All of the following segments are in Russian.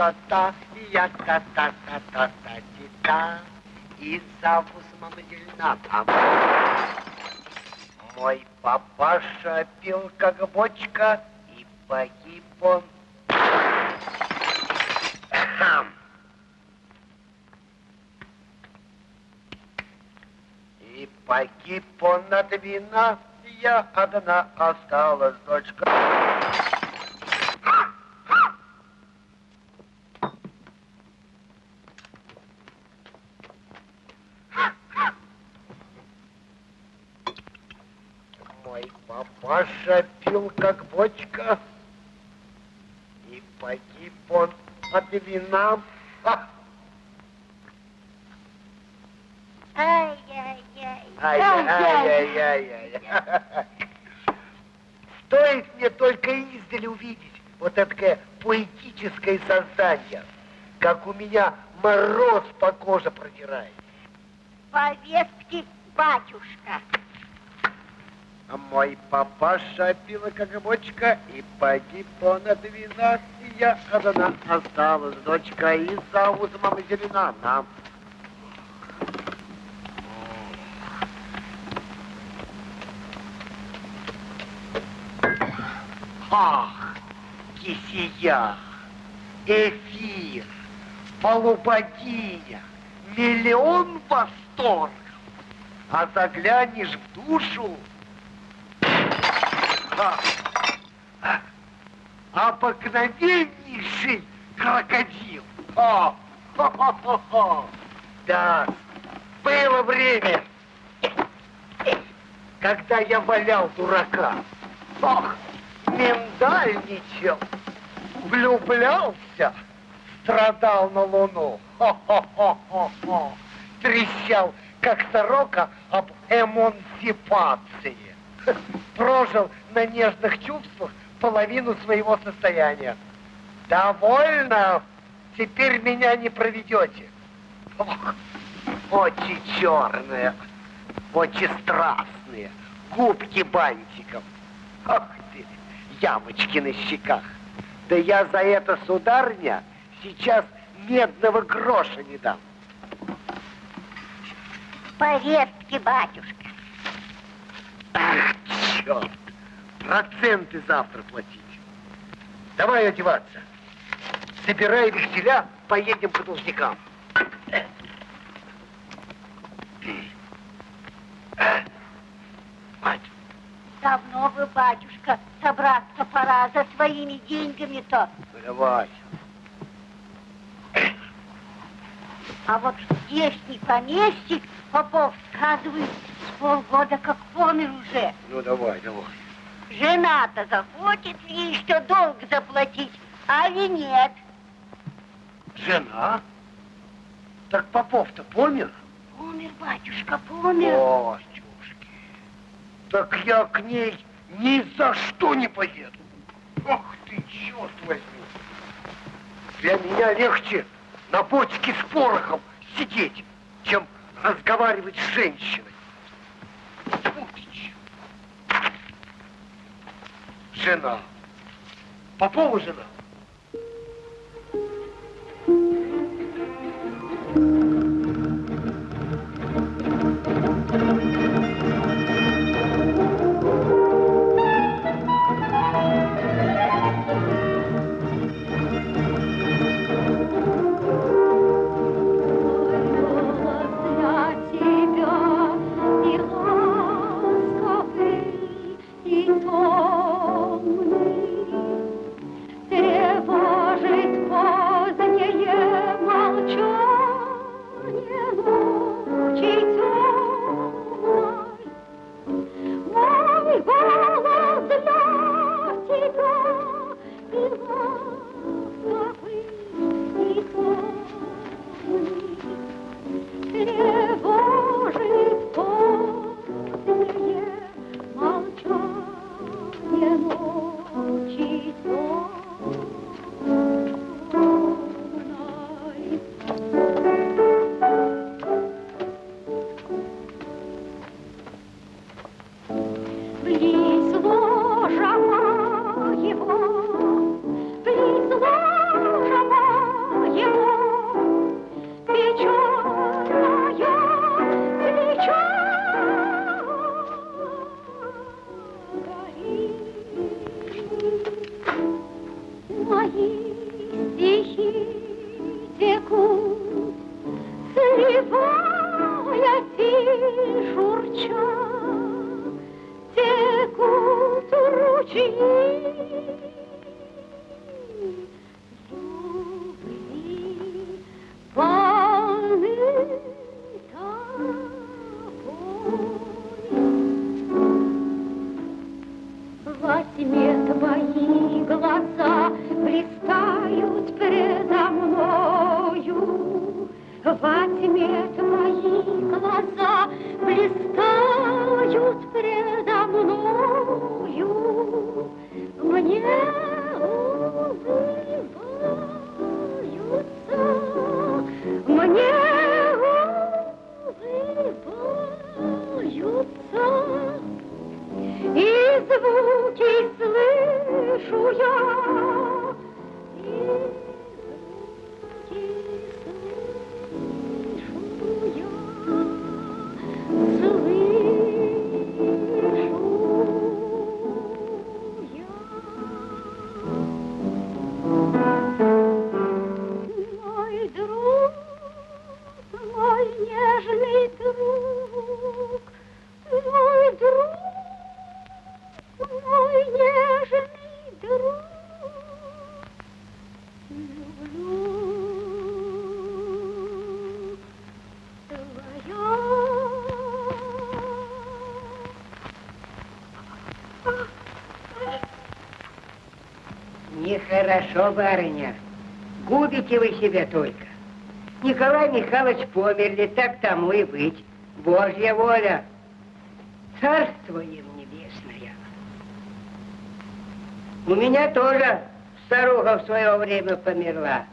та та я та та та та та ти та и завуз мама зелена там. Мой папаша пил как бочка, и погиб он. И погиб он от вина, я одна осталась, дочка. Мой папаша пил как бочка, и погиб он от вина. Ай-яй-яй. Стоит мне только издали увидеть вот это поэтическое создание, как у меня мороз по коже продирает. Повестки, батюшка. А мой папаша пила как бочка, и погиб он от вина, и я одна осталась, дочка, и зовут мама зелена нам. Ах, кисия, эфир, полубогиня, миллион восторгов. А заглянешь в душу, а, а, обыкновеннейший крокодил. О, хо-хо-хо-хо. Да, было время, когда я валял дурака. Ох, миндальничал, влюблялся, страдал на луну. Хо-хо-хо-хо-хо. Трещал, как сорока об эмансипации. Прожил на нежных чувствах половину своего состояния. Довольно. Теперь меня не проведете. Ох, очи черные, очи страстные, губки бантиком. Ах ты, ямочки на щеках. Да я за это, сударня, сейчас медного гроша не дам. Повестки, батюшка. Ах, черт! Проценты завтра платить. Давай одеваться. Собирай векселя, поедем к должникам. Мать, Давно вы, батюшка, собраться пора за своими деньгами-то. давай. А вот здешний помещик, Попов сказывает, с полгода как помер уже. Ну давай, давай. Жена-то захочет ей что долг заплатить, а ли нет? Жена? Так Попов-то помер? Помер, батюшка, помер. Батюшки, так я к ней ни за что не поеду. Ох ты, черт возьми. Для меня легче на бочке с порохом сидеть, чем разговаривать с женщиной. Тьфу ты, черт. Жена. Попова жена. pretty. Нехорошо, барыня. Губите вы себя только. Николай Михайлович померли, так тому и быть. Божья воля. Царство им небесное. У меня тоже старуха в свое время померла.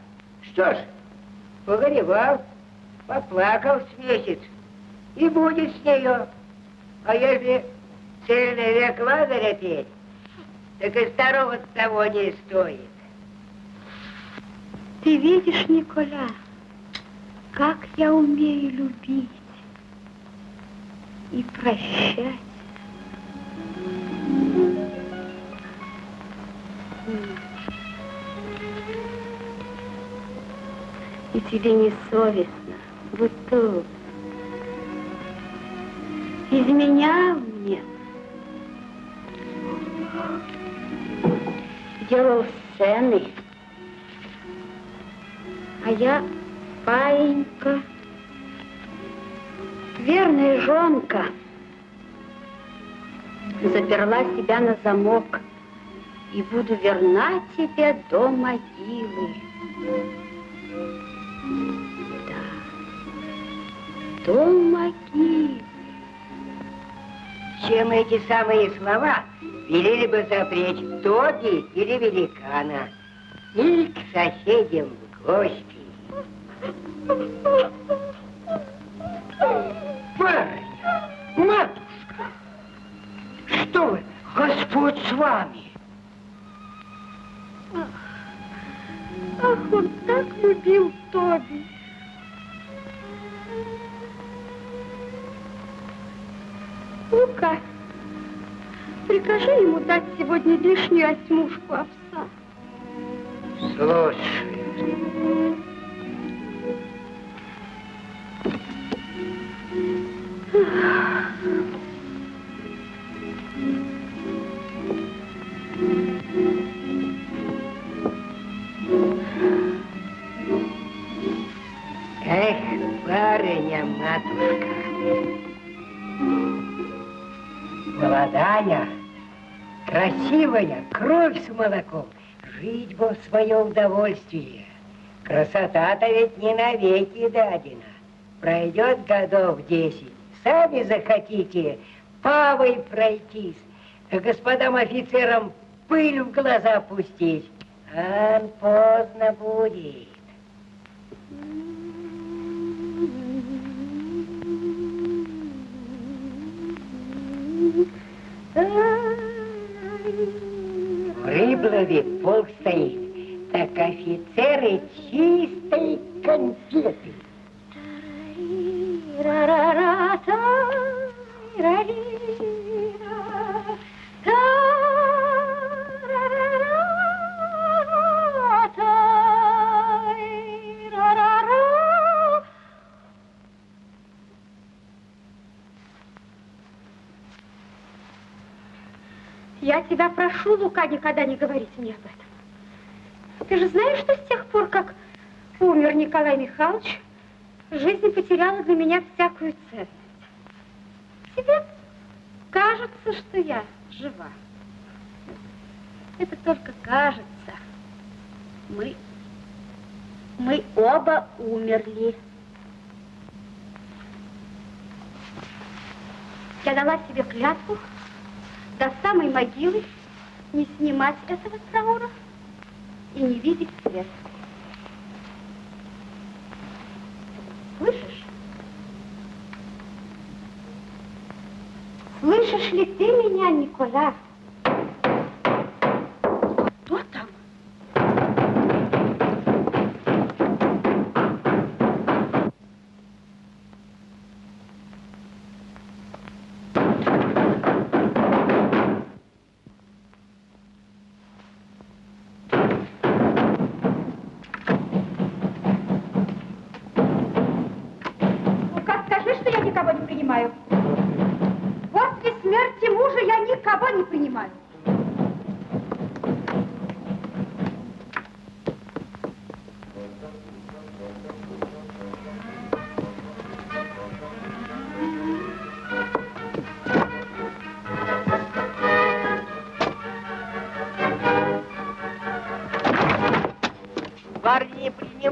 Что ж, погоревал, поплакал с месяц, и будет с нее. А если цельный век Лазаря петь, так и старого того не стоит. Ты видишь, Николя, как я умею любить и прощать. И тебе не совестно, будто изменял мне, делал сцены, а я паинька, верная жонка, заперла себя на замок и буду верна тебе до могилы. Да, до могилы. Чем эти самые слова велели бы запреть Тоби или великана, или к соседям в гости. Барыня, матушка, что вы, Господь с вами. Ах, он так любил Тоби. Лука, прикажи ему дать сегодня лишнюю осьмушку овса. Слушаю. Кровь с молоком, жить бы в свое удовольствие. Красота-то ведь не навеки дадена. Пройдет годов десять, сами захотите павой пройтись, а господам офицерам пыль в глаза пустить. А поздно будет. В Рыблове полк стоит, так офицеры чистой конфеты. Я тебя прошу, Лука, никогда не говорить мне об этом. Ты же знаешь, что с тех пор, как умер Николай Михайлович, жизнь потеряла для меня всякую ценность. Тебе кажется, что я жива. Это только кажется. Мы, мы оба умерли. Я дала себе клятву до самой могилы не снимать этого траура и не видеть свет. Слышишь? Слышишь ли ты меня, Никола?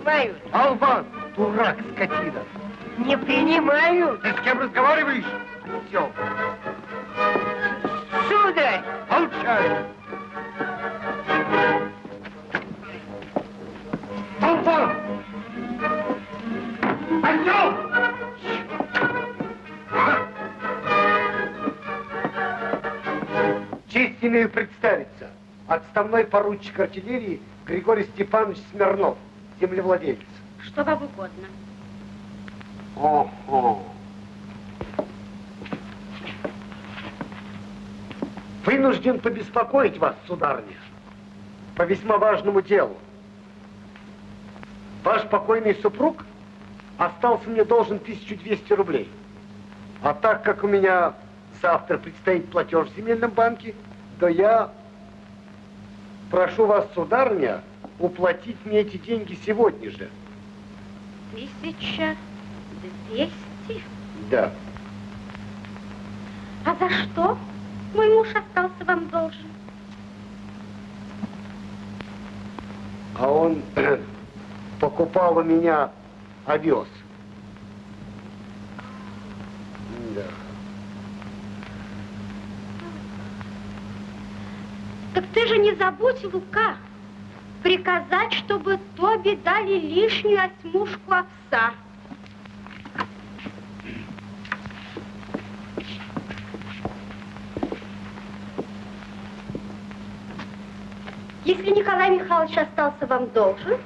Принимают. Албан, дурак, скотина. Не принимают. Ты с кем разговариваешь? Все, Сударь, молчать. Албан! Пойдем! Честь имею представиться. Отставной поручик артиллерии Григорий Степанович Смирнов, землевладелец. Что вам угодно. Ого. Вынужден побеспокоить вас, сударыня, по весьма важному делу. Ваш покойный супруг остался мне должен 1200 рублей. А так как у меня завтра предстоит платеж в земельном банке, то я прошу вас, сударыня, уплатить мне эти деньги сегодня же. Тысяча двести? Да. А за что мой муж остался вам должен? А он покупал у меня овес. Да. Так ты же не забудь, Лука, приказать, чтобы Тоби дали лишнюю осьмушку овса. Если Николай Михайлович остался вам должен,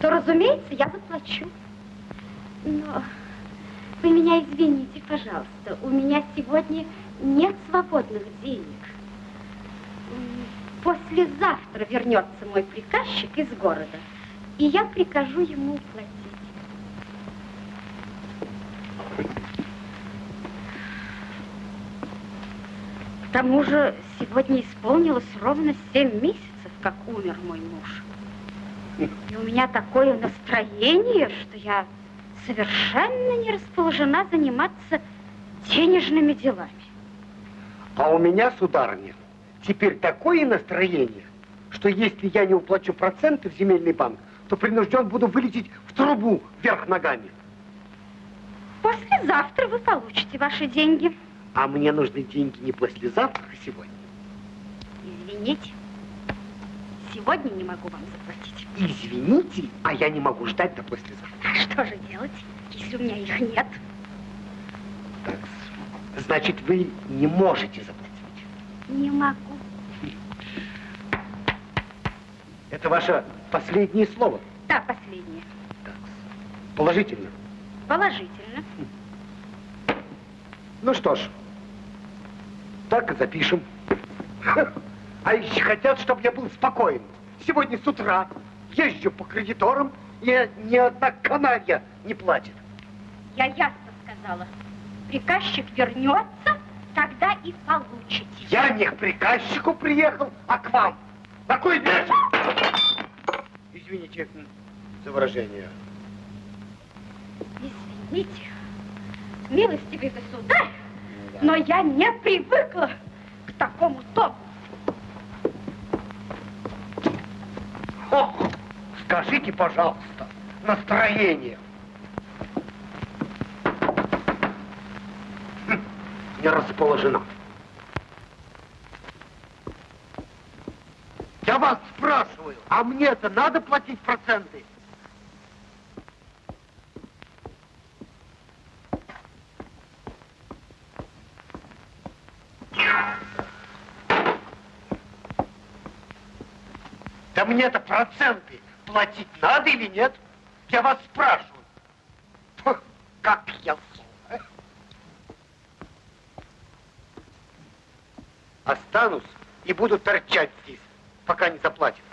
то, разумеется, я заплачу. Но вы меня извините, пожалуйста, у меня сегодня нет свободных денег. Послезавтра вернется мой приказчик из города, и я прикажу ему уплатить. К тому же сегодня исполнилось ровно семь месяцев, как умер мой муж. И у меня такое настроение, что я совершенно не расположена заниматься денежными делами. А у меня, сударыня, теперь такое настроение, что если я не уплачу проценты в земельный банк, то принужден буду вылететь в трубу вверх ногами. Послезавтра вы получите ваши деньги. А мне нужны деньги не послезавтра, а сегодня. Извините, сегодня не могу вам заплатить. Извините, а я не могу ждать до послезавтра. А что же делать, если у меня их нет? Так, значит, вы не можете заплатить. Не могу. Это ваше последнее слово. Да, последнее. Так, положительно. Положительно. Ну что ж, так и запишем. А еще хотят, чтобы я был спокоен. Сегодня с утра езжу по кредиторам, и ни одна каналья не платит. Я ясно сказала. Приказчик вернется, тогда и получите. Я не к приказчику приехал, а к вам. На кой вечер? Извините за выражение. Извините, милостивый государь, но я не привыкла к такому тону. Ох, скажите, пожалуйста, настроение. Хм, Не расположена. Я вас спрашиваю, а мне-то надо платить проценты? Да мне-то проценты платить надо или нет? Я вас спрашиваю. Как я зол? Останусь и буду торчать здесь, пока не заплатят.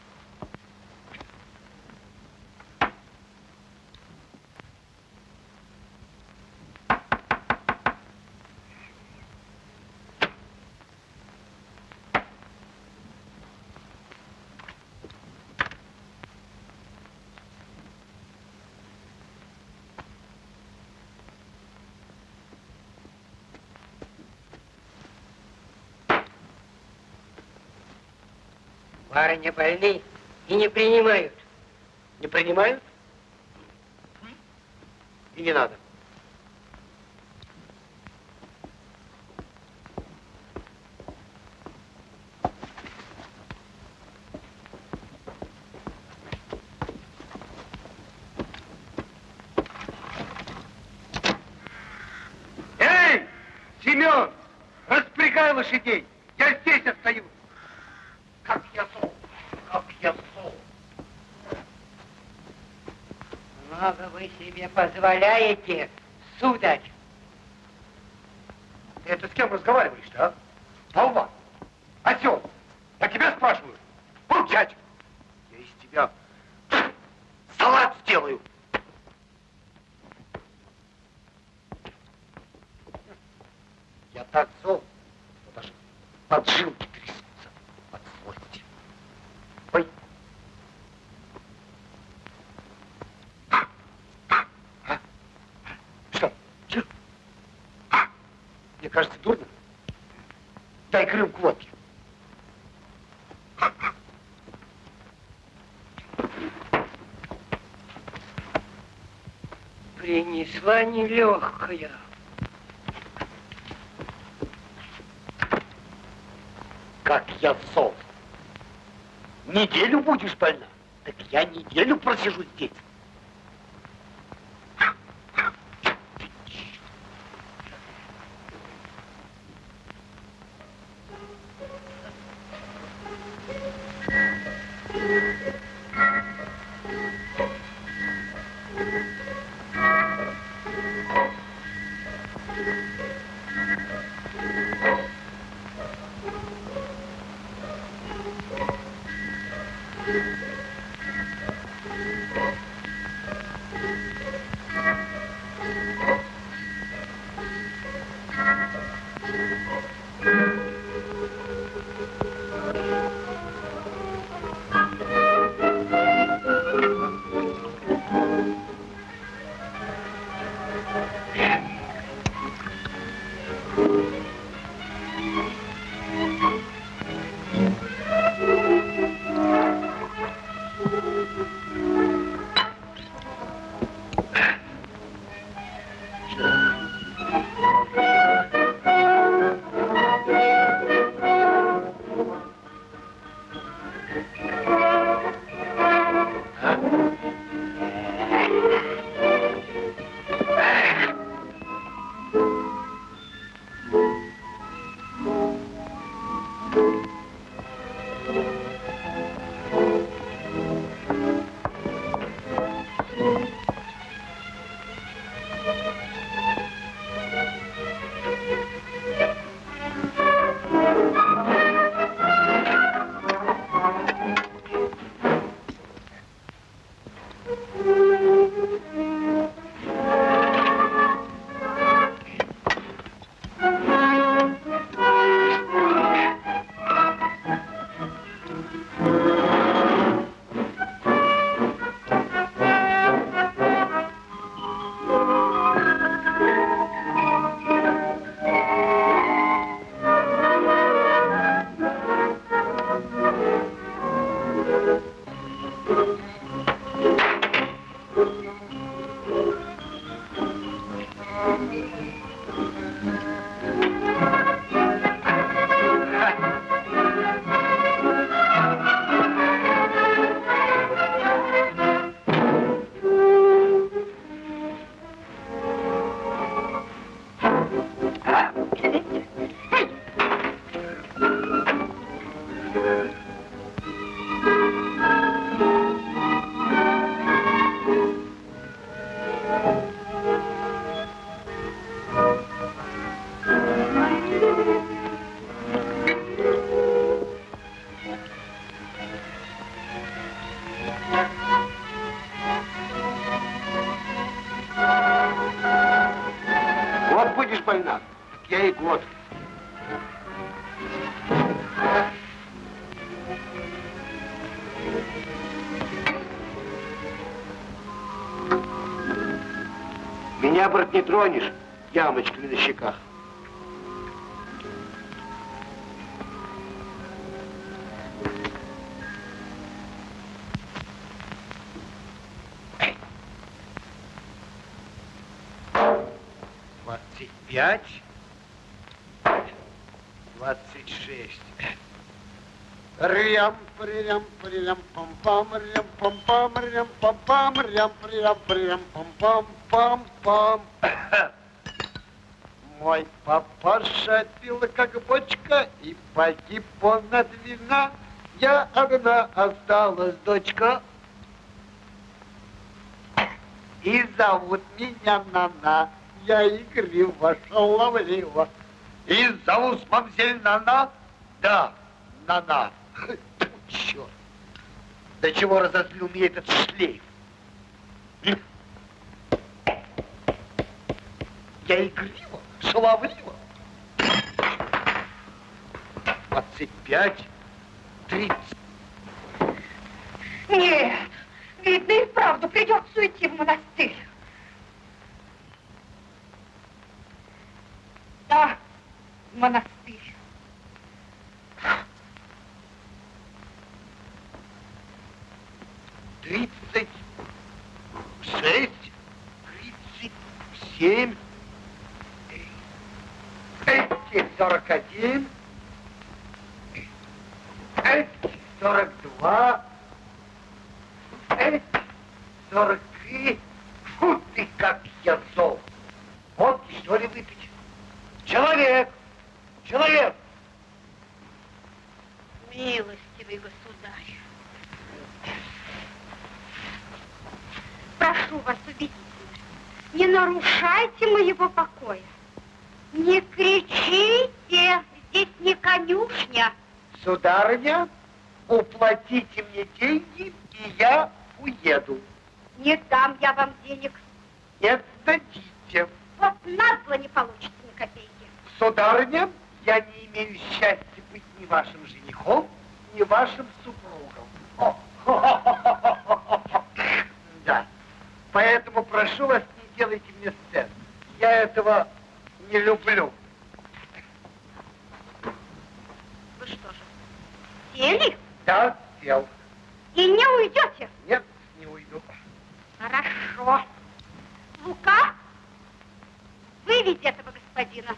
Барыня больны и не принимают. Не принимают? И не надо. Эй, Семен, распрягай лошадей. Я здесь остаюсь. Как я зол, как я зол. Много вы себе позволяете, сударь. Ты это с кем разговариваешь-то, а? Болван, осел, я тебя спрашиваю. Молчать. Я из тебя салат сделаю. Я так зол, что даже поджилки трясутся от злости. Ой. А? Что? Че? Мне кажется, дурно. Дай рюмку водки. Принесла нелегкая. Как я зол. Неделю будешь больна? Так я неделю просижу здесь. Брат, не тронешь ямочками на щеках. Двадцать пять, двадцать шесть. Рям, прям, прям, пам, пам, рям, пам, пам, рям, пам, пам, рям, прям, прям, пам, пам, пам, пам. Мой папаша пил как бочка, и погиб он от вина. Я одна осталась дочка. И зовут меня Нана. Я игриво, шаловливо. И зовут мамзель Нана? Да, Нана. Черт. До чего разозлил меня этот шлейф? Я игриво, шаловливо. Двадцать пять, тридцать. Нет, видно и вправду придется уйти в монастырь. Да, в монастырь. тридцать шесть, тридцать семь, эти сорок один, эти сорок два, эти сорок три. Фу ты, как я зол. Вот что ли выпить? Человек, человек. Милостивый государь. Прошу вас, убедительно, не нарушайте моего покоя. Не кричите, здесь не конюшня. Сударыня, уплатите мне деньги, и я уеду. Не дам я вам денег. Не сдадите. Вот назло не получится ни копейки. Сударыня, я не имею счастья быть ни вашим женихом, ни вашим супругом. О, Да. Поэтому прошу вас, не делайте мне сцен. Я этого не люблю. Вы что же, сели Да, сел. и не уйдете? Нет, не уйду. Хорошо. Лука, выведи этого господина.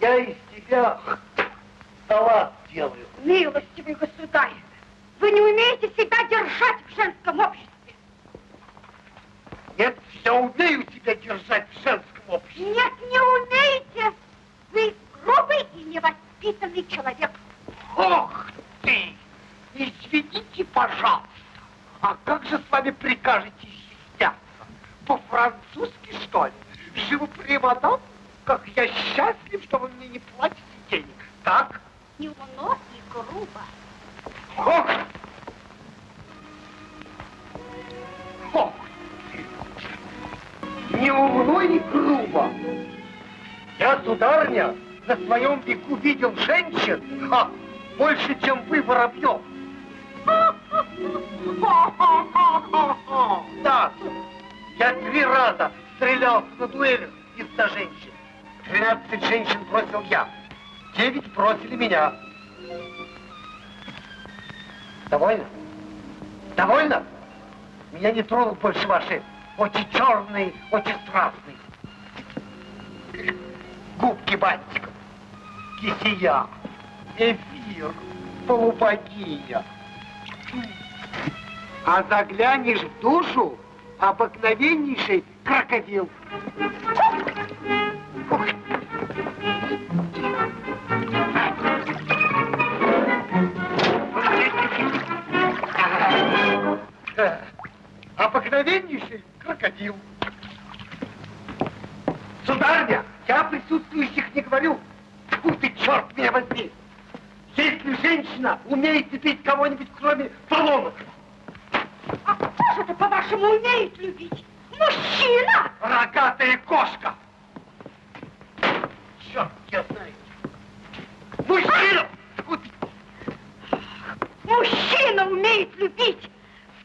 Я из тебя салат делаю. Милостивый государь, вы не умеете себя держать в женском обществе. Нет, я умею тебя держать в женском обществе. Нет, не умеете. Вы грубый и невоспитанный человек. Ох ты! Извините, пожалуйста. А как же с вами прикажете изъясняться? По-французски, что ли? Живу мадам? Как я счастлив, что вы мне не платите денег. Так? Неумно и грубо. Ох! Ох! Не умно и грубо. Я, сударыня, на своем веку видел женщин, ха, больше, чем вы, воробьев. Да, я три раза стрелялся на дуэлях из-за женщин. Тринадцать женщин бросил я, девять бросили меня. Довольно? Довольно? Меня не тронут больше ваши очень черный, очень страстный. Губки бантиком, кисия, эфир, полубогия. А заглянешь в душу, обыкновеннейший крокодил. Ух. Обыкновеннейший крокодил. Сударня, я присутствующих не говорю. Фу ты, черт меня возьми! Если женщина умеет любить кого-нибудь, кроме поломок, А кто же это, по-вашему, умеет любить? Мужчина! рогатая кошка! Черт, я знаю. Мужчина! Ты, Мужчина умеет любить!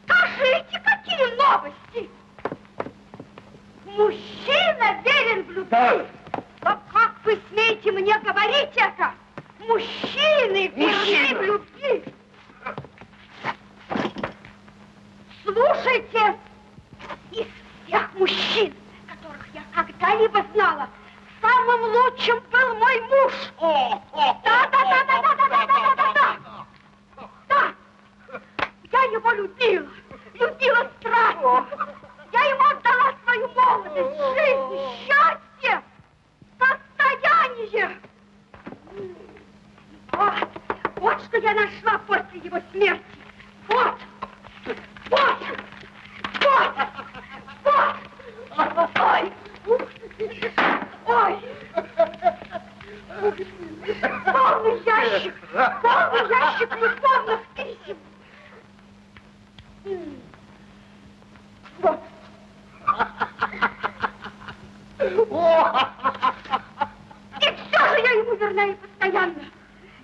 Скажите, какие новости! Мужчина верен в любви! Да. Но как вы смеете мне говорить это? Мужчины верны в любви! Слушайте, из всех мужчин, которых я когда-либо знала, самым лучшим был мой муж. О, о, Да, да, да, да, да, да, да, да, да, да. Да, я его любила, любила страстно. Свою молодость, жизнь, счастье, состояние. Вот, вот что я нашла после его смерти. Вот, вот, вот, вот. Ой, ой. Полный ящик, полный ящик любовных писем. Вот. И все же я ему верна и постоянно.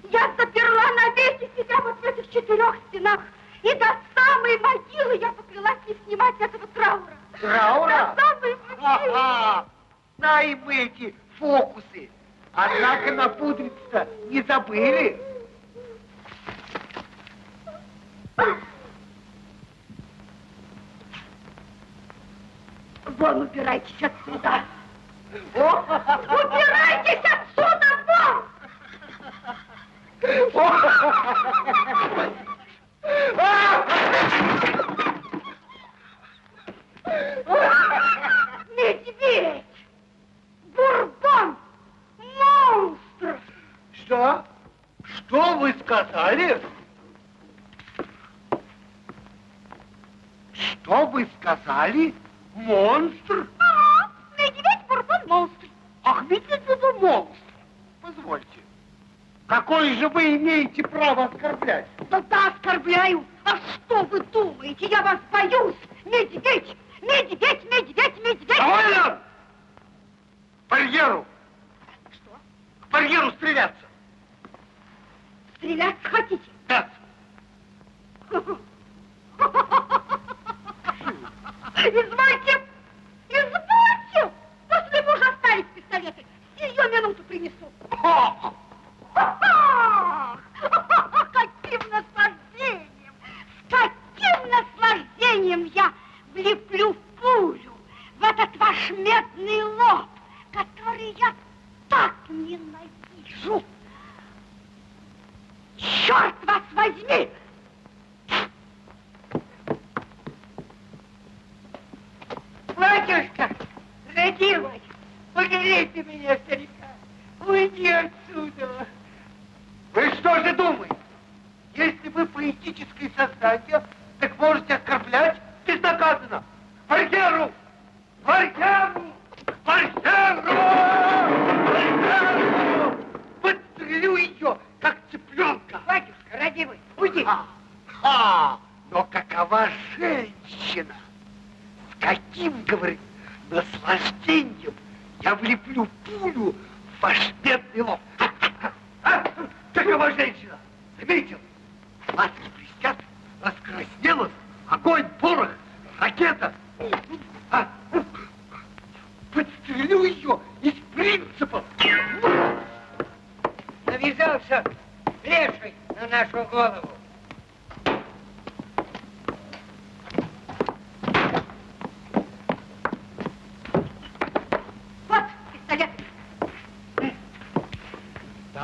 Я заперла навеки себя вот в этих четырех стенах. И до самой могилы я поклялась не снимать этого траура. Траура? До самой могилы. Ага. Знаем мы эти фокусы. Однако напудриться не забыли. Вон, убирайтесь отсюда. Убирайтесь отсюда, вон! Медведь! Бурбон! Монстр! Что? Что вы сказали? Что вы сказали? Монстр? Ага, монстр. Ах, ведь это монстр. Позвольте. Какое же вы имеете право оскорблять? Да да, оскорбляю. А что вы думаете? Я вас боюсь. Медведь, медведь, медведь, медведь. Довольно! К барьеру! Что? К барьеру стреляться! Стрелять хотите? Да. Извольте. Bring it.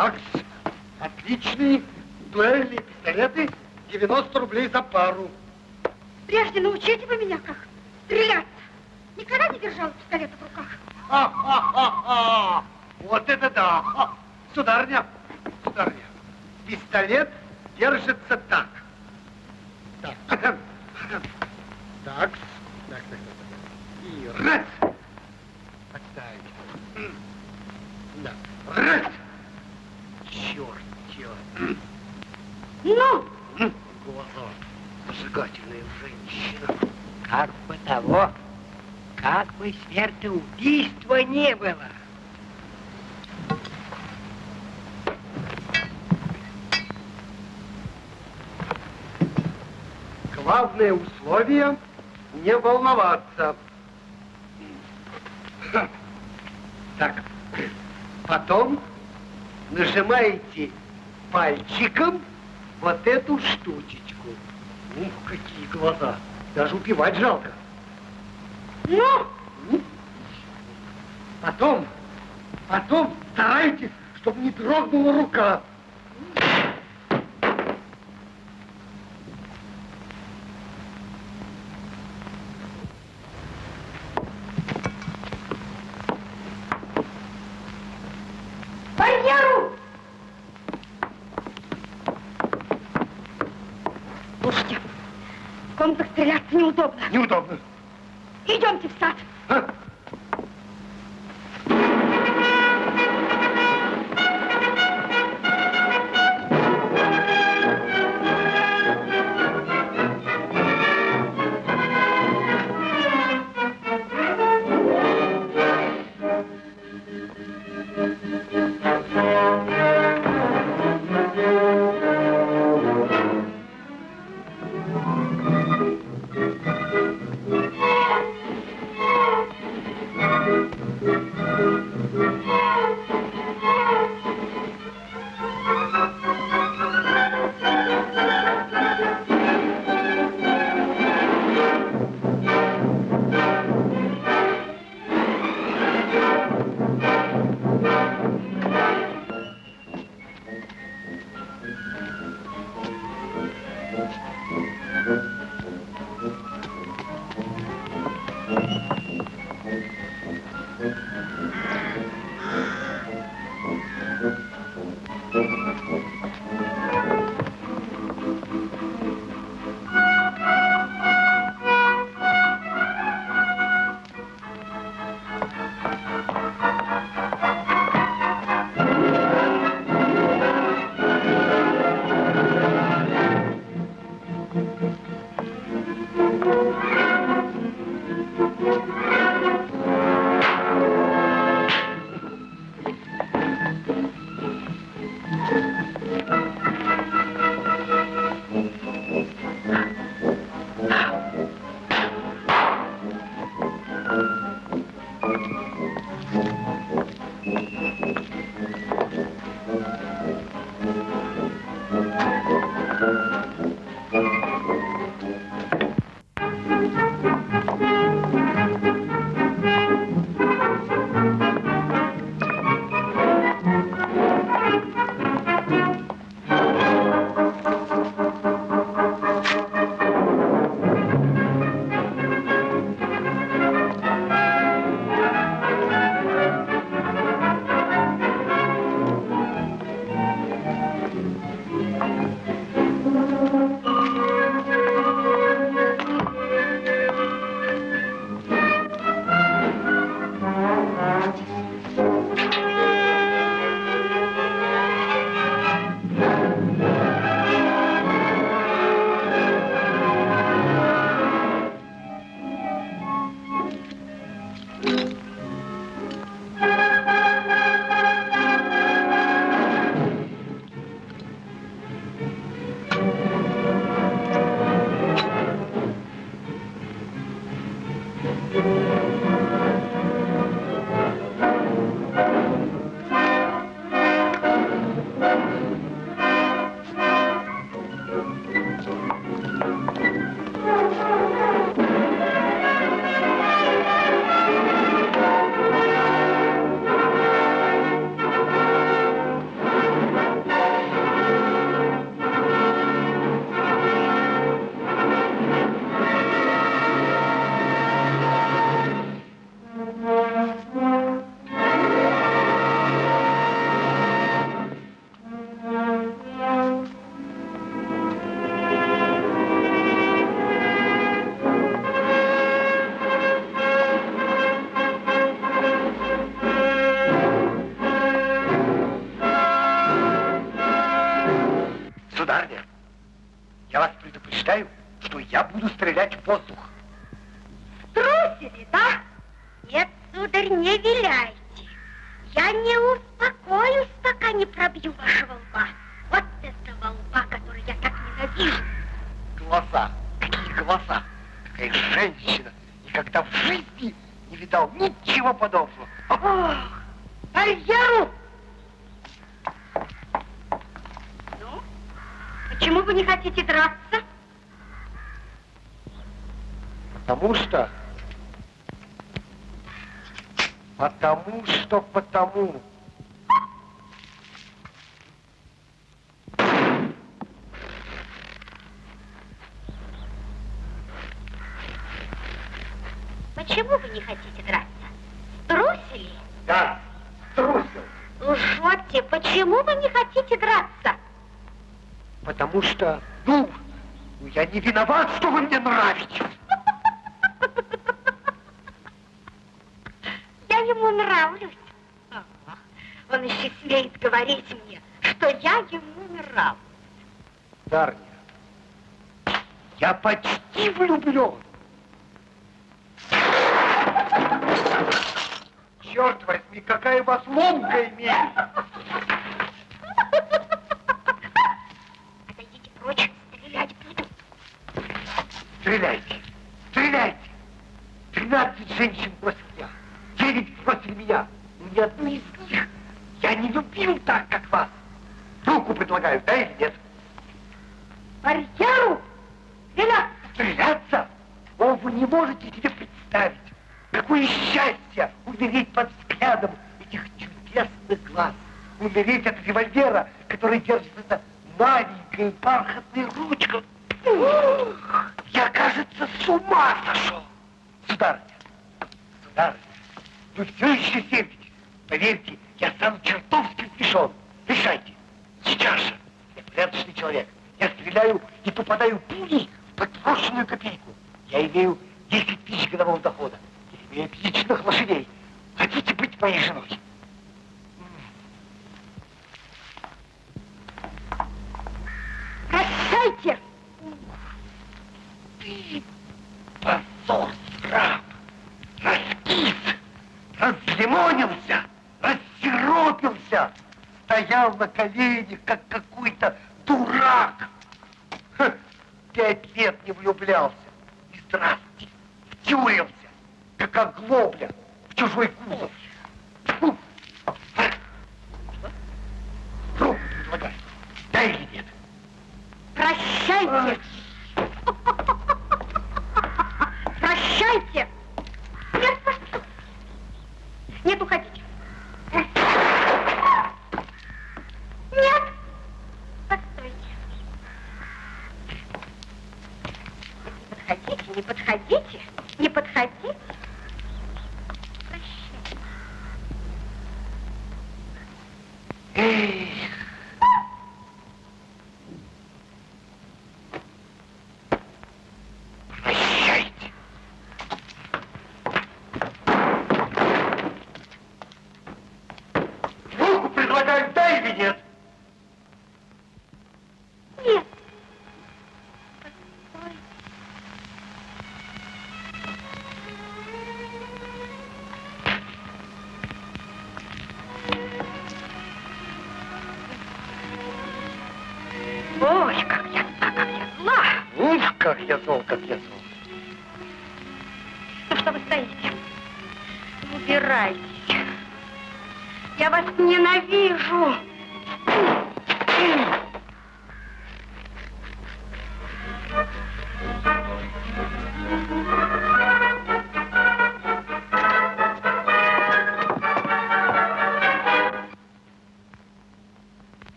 Так, отличные дуэльные пистолеты, 90 рублей за пару. Прежде научите вы меня, как стреляться. Никогда не держала пистолета в руках. Ха-ха-ха-ха! Вот это да! Ха! Сударыня, сударыня, пистолет держится так. Так. Так. Так, так, так. И раз. Подставить. Да. Раз. Черт, черт. Ну, Глаза. Женщина. Как бы того, как бы смертоубийства не было. Главное условие не волноваться. Так, потом нажимаете пальчиком вот эту штучечку. Ух, какие глаза! Даже упивать жалко. ну, Потом, потом старайтесь, чтобы не дрогнула рука. барьеру! Слушайте, в комнатах стреляться неудобно. Неудобно. Идемте в сад. Виноват, что вы мне нравитесь. Я ему нравлюсь. Он еще смеет говорить мне, что я ему нравлюсь. Дарья, я почти влюблен. Черт возьми, какая у вас ломкая месть! Стреляйте, стреляйте! Тринадцать женщин против меня, девять против меня. Ни одну из них я не любил так, как вас. Руку предлагаю, да или нет? Барьеру! Стреляться! Стреляться? О, вы не можете себе представить, какое счастье умереть под взглядом этих чудесных глаз. Умереть от револьвера, который держит эта маленькая бархатная ручка. Ух, Я, кажется, с ума сошел. Сударыня, сударыня, вы все еще сердитесь. Поверьте, я стану чертовски смешон. Решайте. Сейчас же. Я порядочный человек. Я стреляю и попадаю пулей в подброшенную копейку. Я имею 10 тысяч годового дохода. Я имею отличных лошадей. Хотите быть моей женой? Прощайте! Позор, раб, раскис, разлимонился, рассиропился, стоял на коленях, как какой-то дурак. Ха, Пять лет не влюблялся. И здравствуйте, втюрился, как оглобля зол, как я зол. Ну что вы стоите? Убирайтесь. Я вас ненавижу.